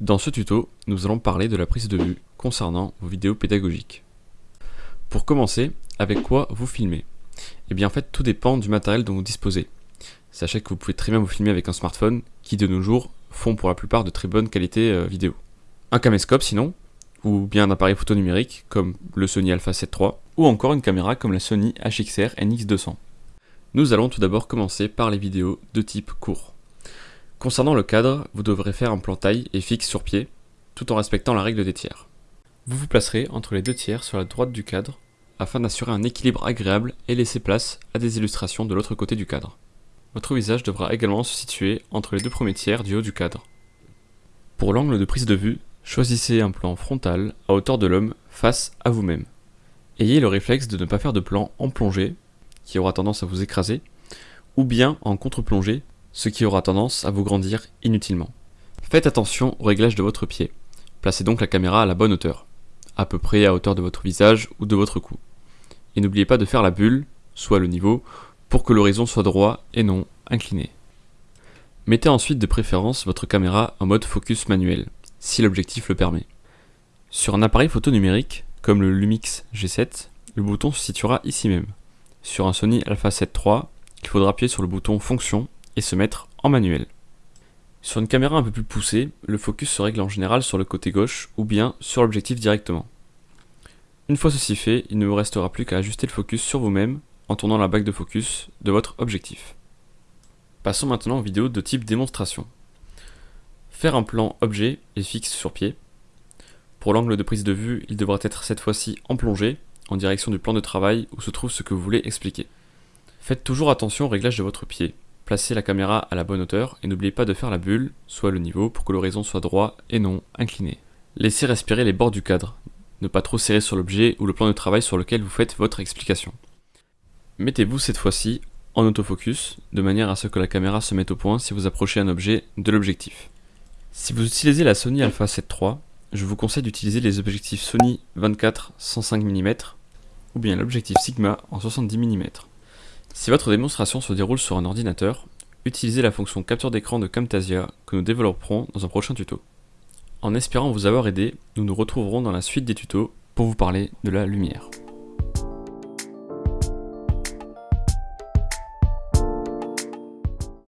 Dans ce tuto, nous allons parler de la prise de vue concernant vos vidéos pédagogiques. Pour commencer, avec quoi vous filmez? Eh bien en fait tout dépend du matériel dont vous disposez. Sachez que vous pouvez très bien vous filmer avec un smartphone qui de nos jours font pour la plupart de très bonne qualité euh, vidéo. Un caméscope sinon, ou bien un appareil photo numérique comme le Sony Alpha 7 III, ou encore une caméra comme la Sony HXR NX200. Nous allons tout d'abord commencer par les vidéos de type court. Concernant le cadre, vous devrez faire un plan taille et fixe sur pied, tout en respectant la règle des tiers. Vous vous placerez entre les deux tiers sur la droite du cadre, afin d'assurer un équilibre agréable et laisser place à des illustrations de l'autre côté du cadre. Votre visage devra également se situer entre les deux premiers tiers du haut du cadre. Pour l'angle de prise de vue, choisissez un plan frontal à hauteur de l'homme face à vous-même. Ayez le réflexe de ne pas faire de plan en plongée qui aura tendance à vous écraser, ou bien en contre-plongée, ce qui aura tendance à vous grandir inutilement. Faites attention au réglage de votre pied. Placez donc la caméra à la bonne hauteur, à peu près à hauteur de votre visage ou de votre cou. Et n'oubliez pas de faire la bulle, soit le niveau, pour que l'horizon soit droit et non incliné. Mettez ensuite de préférence votre caméra en mode focus manuel, si l'objectif le permet. Sur un appareil photo numérique, comme le Lumix G7, le bouton se situera ici même. Sur un Sony Alpha 7 III, il faudra appuyer sur le bouton Fonction et se mettre en manuel. Sur une caméra un peu plus poussée, le focus se règle en général sur le côté gauche ou bien sur l'objectif directement. Une fois ceci fait, il ne vous restera plus qu'à ajuster le focus sur vous-même en tournant la bague de focus de votre objectif. Passons maintenant aux vidéos de type démonstration. Faire un plan objet et fixe sur pied. Pour l'angle de prise de vue, il devra être cette fois-ci en plongée en direction du plan de travail où se trouve ce que vous voulez expliquer. Faites toujours attention au réglage de votre pied. Placez la caméra à la bonne hauteur et n'oubliez pas de faire la bulle, soit le niveau, pour que l'horizon soit droit et non incliné. Laissez respirer les bords du cadre. Ne pas trop serrer sur l'objet ou le plan de travail sur lequel vous faites votre explication. Mettez-vous cette fois-ci en autofocus, de manière à ce que la caméra se mette au point si vous approchez un objet de l'objectif. Si vous utilisez la Sony Alpha 7 III, je vous conseille d'utiliser les objectifs Sony 24-105 mm ou bien l'objectif Sigma en 70 mm. Si votre démonstration se déroule sur un ordinateur, utilisez la fonction capture d'écran de Camtasia que nous développerons dans un prochain tuto. En espérant vous avoir aidé, nous nous retrouverons dans la suite des tutos pour vous parler de la lumière.